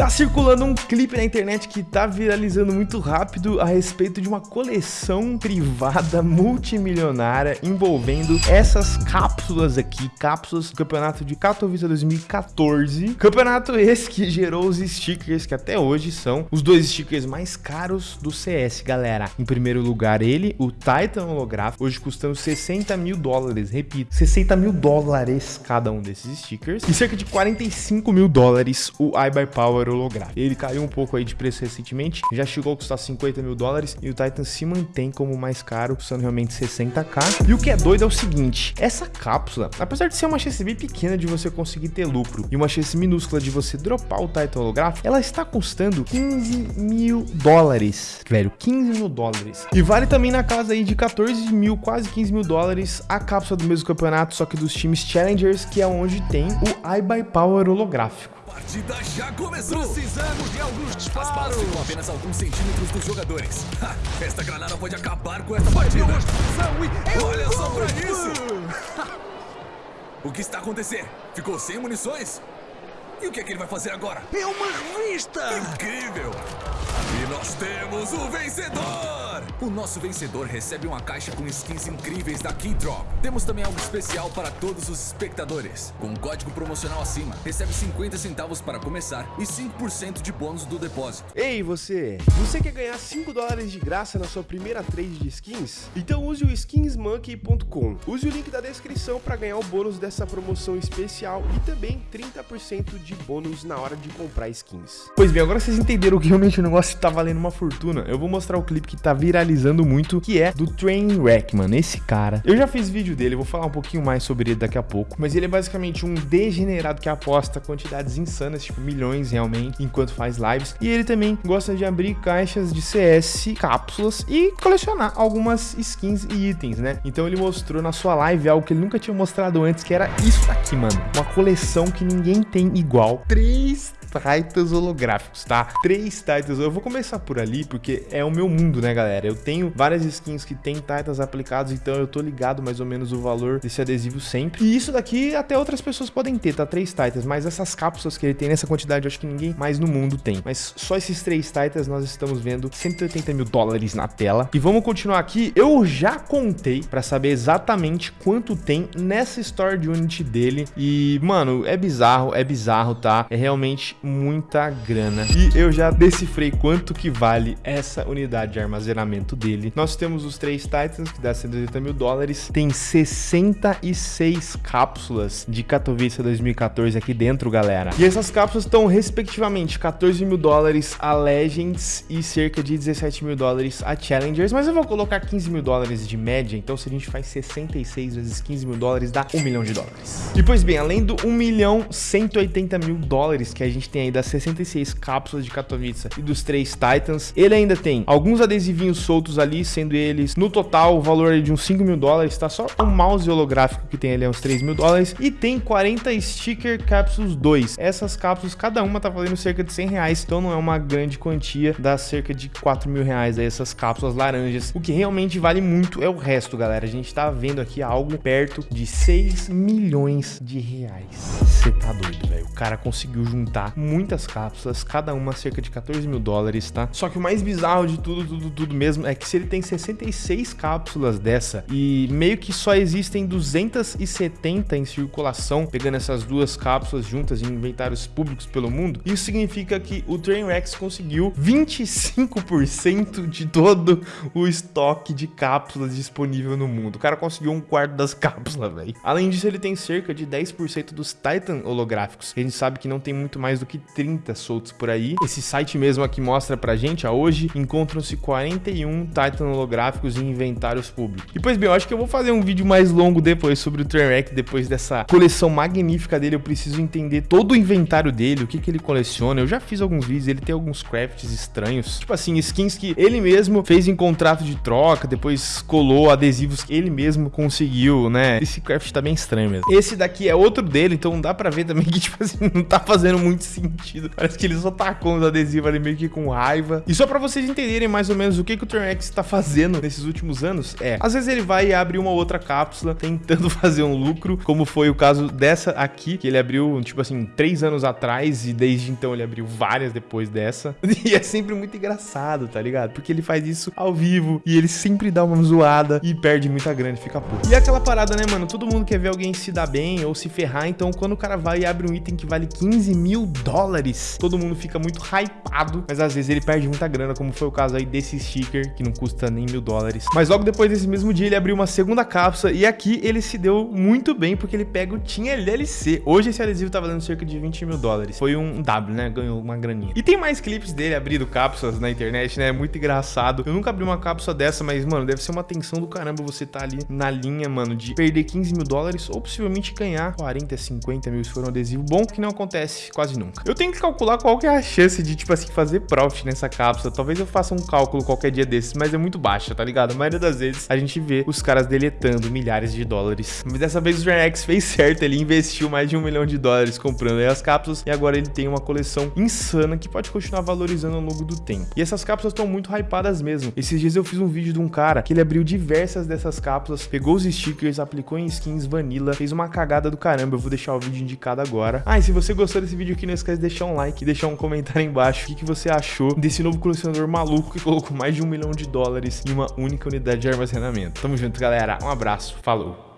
Tá circulando um clipe na internet que tá viralizando muito rápido a respeito de uma coleção privada multimilionária envolvendo essas cápsulas aqui, cápsulas do campeonato de Katowice 2014. Campeonato esse que gerou os stickers que até hoje são os dois stickers mais caros do CS, galera. Em primeiro lugar ele, o Titan holográfico, hoje custando 60 mil dólares, repito, 60 mil dólares cada um desses stickers e cerca de 45 mil dólares o iBuyPower holográfico. Ele caiu um pouco aí de preço recentemente, já chegou a custar 50 mil dólares e o Titan se mantém como mais caro, custando realmente 60k. E o que é doido é o seguinte, essa cápsula, apesar de ser uma chance bem pequena de você conseguir ter lucro e uma chance minúscula de você dropar o Titan holográfico, ela está custando 15 mil dólares, velho, 15 mil dólares. E vale também na casa aí de 14 mil, quase 15 mil dólares a cápsula do mesmo campeonato, só que dos times Challengers, que é onde tem o iBuyPower holográfico partida já começou! Precisamos de alguns disparos! As balas ficam apenas alguns centímetros dos jogadores. Ha, esta granada pode acabar com esta partida! E... Olha só pra isso! o que está acontecendo? Ficou sem munições? E o que é que ele vai fazer agora? É uma revista! Incrível! E nós temos o vencedor! O nosso vencedor recebe uma caixa com skins incríveis da Keydrop. Temos também algo especial para todos os espectadores. Com um código promocional acima, recebe 50 centavos para começar e 5% de bônus do depósito. Ei, você! Você quer ganhar 5 dólares de graça na sua primeira trade de skins? Então use o skinsmonkey.com. Use o link da descrição para ganhar o bônus dessa promoção especial e também 30% de bônus na hora de comprar skins. Pois bem, agora vocês entenderam que realmente o negócio está valendo uma fortuna. Eu vou mostrar o clipe que está viralizando muito, que é do Trainwreck, mano. Esse cara. Eu já fiz vídeo dele, vou falar um pouquinho mais sobre ele daqui a pouco. Mas ele é basicamente um degenerado que aposta quantidades insanas, tipo milhões realmente, enquanto faz lives. E ele também gosta de abrir caixas de CS, cápsulas e colecionar algumas skins e itens, né? Então ele mostrou na sua live algo que ele nunca tinha mostrado antes, que era isso aqui, mano. Uma coleção que ninguém tem igual. Três Titans holográficos, tá? Três Titans. Eu vou começar por ali, porque é o meu mundo, né, galera? Eu tenho várias skins que tem Titans aplicados, então eu tô ligado mais ou menos o valor desse adesivo sempre. E isso daqui até outras pessoas podem ter, tá? Três Titans, mas essas cápsulas que ele tem nessa quantidade, eu acho que ninguém mais no mundo tem. Mas só esses três Titans nós estamos vendo 180 mil dólares na tela. E vamos continuar aqui. Eu já contei pra saber exatamente quanto tem nessa Store de Unity dele. E, mano, é bizarro, é bizarro, tá? É realmente muita grana. E eu já decifrei quanto que vale essa unidade de armazenamento dele. Nós temos os três Titans, que dá 180 mil dólares. Tem 66 cápsulas de Katowice 2014 aqui dentro, galera. E essas cápsulas estão, respectivamente, 14 mil dólares a Legends e cerca de 17 mil dólares a Challengers. Mas eu vou colocar 15 mil dólares de média, então se a gente faz 66 vezes 15 mil dólares, dá 1 milhão de dólares. E pois bem, além do 1 milhão 180 mil dólares que a gente tem aí das 66 cápsulas de Katowice e dos três Titans. Ele ainda tem alguns adesivinhos soltos ali, sendo eles, no total, o valor de uns 5 mil dólares, tá? Só o mouse holográfico que tem ali é uns 3 mil dólares. E tem 40 Sticker Capsules 2. Essas cápsulas, cada uma tá valendo cerca de 100 reais, então não é uma grande quantia, dá cerca de 4 mil reais aí essas cápsulas laranjas. O que realmente vale muito é o resto, galera. A gente tá vendo aqui algo perto de 6 milhões de reais. Você tá doido, velho. O cara conseguiu juntar muitas cápsulas, cada uma cerca de 14 mil dólares, tá? Só que o mais bizarro de tudo, tudo, tudo mesmo é que se ele tem 66 cápsulas dessa e meio que só existem 270 em circulação, pegando essas duas cápsulas juntas em inventários públicos pelo mundo, isso significa que o Trainwrecks conseguiu 25% de todo o estoque de cápsulas disponível no mundo. O cara conseguiu um quarto das cápsulas, velho. Além disso, ele tem cerca de 10% dos Titan holográficos. A gente sabe que não tem muito mais do que 30 soltos por aí. Esse site mesmo aqui mostra pra gente, ó, hoje encontram-se 41 Titan holográficos em inventários públicos. E pois bem, eu acho que eu vou fazer um vídeo mais longo depois sobre o Trainwreck, depois dessa coleção magnífica dele, eu preciso entender todo o inventário dele, o que que ele coleciona. Eu já fiz alguns vídeos, ele tem alguns crafts estranhos, tipo assim, skins que ele mesmo fez em contrato de troca, depois colou adesivos que ele mesmo conseguiu, né? Esse craft tá bem estranho mesmo. Esse daqui é outro dele, então dá pra ver também que, tipo assim, não tá fazendo muito sentido sentido. Parece que ele só tacou uns adesivos ali meio que com raiva. E só pra vocês entenderem mais ou menos o que, que o Turnex tá fazendo nesses últimos anos, é, às vezes ele vai e abre uma outra cápsula tentando fazer um lucro, como foi o caso dessa aqui, que ele abriu, tipo assim, três anos atrás e desde então ele abriu várias depois dessa. E é sempre muito engraçado, tá ligado? Porque ele faz isso ao vivo e ele sempre dá uma zoada e perde muita grana fica puto. E é aquela parada, né, mano? Todo mundo quer ver alguém se dar bem ou se ferrar, então quando o cara vai e abre um item que vale 15 mil dólares, todo mundo fica muito hypado, mas às vezes ele perde muita grana, como foi o caso aí desse sticker, que não custa nem mil dólares. Mas logo depois desse mesmo dia ele abriu uma segunda cápsula e aqui ele se deu muito bem porque ele pega o Tinha LLC. Hoje esse adesivo tá valendo cerca de 20 mil dólares. Foi um W, né? Ganhou uma graninha. E tem mais clipes dele abrindo cápsulas na internet, né? É muito engraçado. Eu nunca abri uma cápsula dessa, mas, mano, deve ser uma tensão do caramba você tá ali na linha, mano, de perder 15 mil dólares ou possivelmente ganhar 40, 50 mil se for um adesivo bom, que não acontece quase nunca. Eu tenho que calcular qual que é a chance de, tipo assim, fazer profit nessa cápsula. Talvez eu faça um cálculo qualquer dia desses, mas é muito baixa, tá ligado? A maioria das vezes a gente vê os caras deletando milhares de dólares. Mas dessa vez o Jornex fez certo, ele investiu mais de um milhão de dólares comprando aí as cápsulas e agora ele tem uma coleção insana que pode continuar valorizando ao longo do tempo. E essas cápsulas estão muito hypadas mesmo. Esses dias eu fiz um vídeo de um cara que ele abriu diversas dessas cápsulas, pegou os stickers, aplicou em skins vanilla, fez uma cagada do caramba. Eu vou deixar o vídeo indicado agora. Ah, e se você gostou desse vídeo aqui, não esquece de deixar um like e deixar um comentário aí embaixo. O que, que você achou desse novo colecionador maluco que colocou mais de um milhão de dólares em uma única unidade de armazenamento. Tamo junto, galera. Um abraço. Falou.